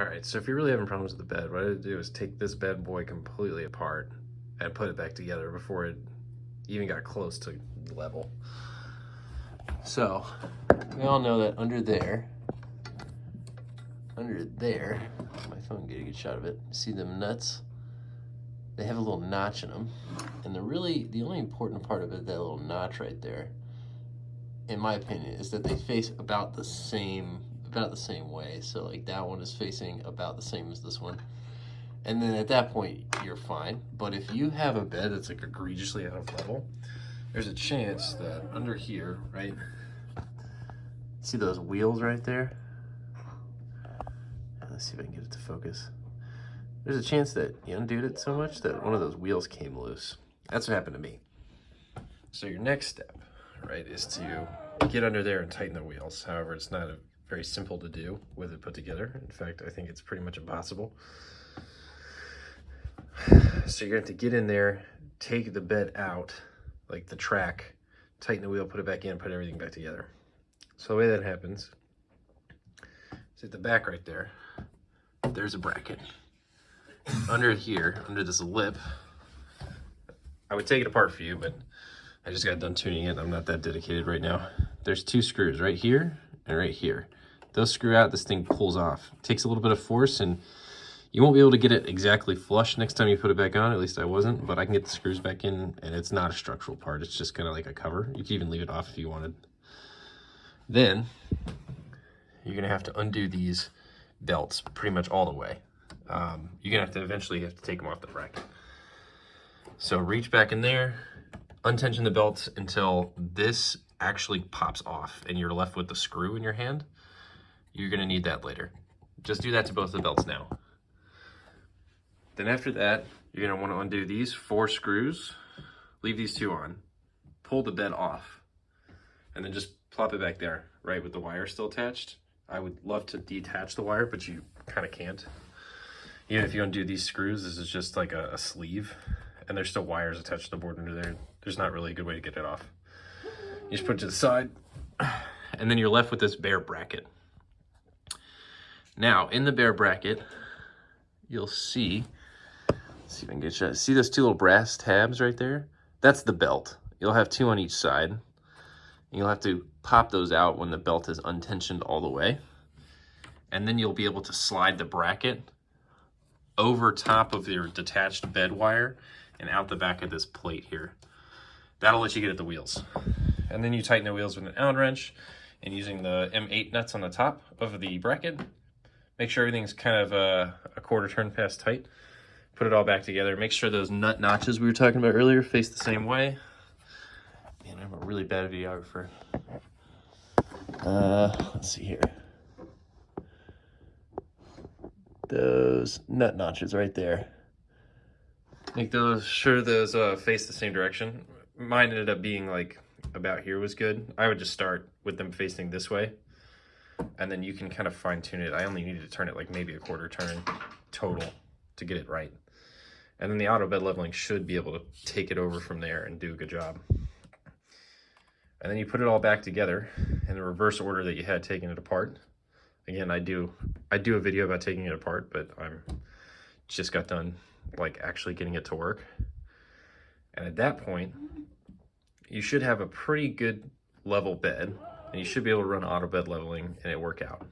All right, so if you're really having problems with the bed, what I did do is take this bad boy completely apart and put it back together before it even got close to level. So, we all know that under there, under there, my phone get a good shot of it. See them nuts? They have a little notch in them. And the really, the only important part of it, that little notch right there, in my opinion, is that they face about the same, about the same way. So like that one is facing about the same as this one. And then at that point, you're fine. But if you have a bed that's like egregiously out of level, there's a chance that under here, right? See those wheels right there? Let's see if I can get it to focus. There's a chance that you undid it so much that one of those wheels came loose. That's what happened to me. So your next step, right, is to get under there and tighten the wheels. However, it's not a, very simple to do with it put together. In fact, I think it's pretty much impossible. So you're going to have to get in there, take the bed out, like the track, tighten the wheel, put it back in, put everything back together. So the way that happens is at the back right there, there's a bracket. Under here, under this lip, I would take it apart for you, but I just got done tuning it. I'm not that dedicated right now. There's two screws right here and right here. Those screw out, this thing pulls off. It takes a little bit of force and you won't be able to get it exactly flush next time you put it back on, at least I wasn't, but I can get the screws back in and it's not a structural part. It's just kind of like a cover. You can even leave it off if you wanted. Then you're gonna have to undo these belts pretty much all the way. Um, you're gonna have to eventually have to take them off the bracket. So reach back in there, untension the belts until this actually pops off and you're left with the screw in your hand. You're gonna need that later. Just do that to both the belts now. Then after that, you're gonna wanna undo these four screws, leave these two on, pull the bed off, and then just plop it back there, right, with the wire still attached. I would love to detach the wire, but you kind of can't. Even if you undo these screws, this is just like a, a, sleeve, and there's still wires attached to the board under there. There's not really a good way to get it off. You just put it to the side, and then you're left with this bare bracket. Now, in the bare bracket, you'll see see if I can get you. See those two little brass tabs right there? That's the belt. You'll have two on each side. You'll have to pop those out when the belt is untensioned all the way. And then you'll be able to slide the bracket over top of your detached bed wire and out the back of this plate here. That'll let you get at the wheels. And then you tighten the wheels with an Allen wrench and using the M8 nuts on the top of the bracket. Make sure everything's kind of a, a quarter turn past tight put it all back together. Make sure those nut notches we were talking about earlier face the same way. Man, I'm a really bad videographer. Uh, let's see here. Those nut notches right there. Make those sure those uh, face the same direction. Mine ended up being like about here was good. I would just start with them facing this way. And then you can kind of fine tune it. I only needed to turn it like maybe a quarter turn total to get it right. And then the auto bed leveling should be able to take it over from there and do a good job. And then you put it all back together in the reverse order that you had taken it apart. Again, I do I do a video about taking it apart, but I'm just got done like actually getting it to work. And at that point, you should have a pretty good level bed and you should be able to run auto bed leveling and it work out.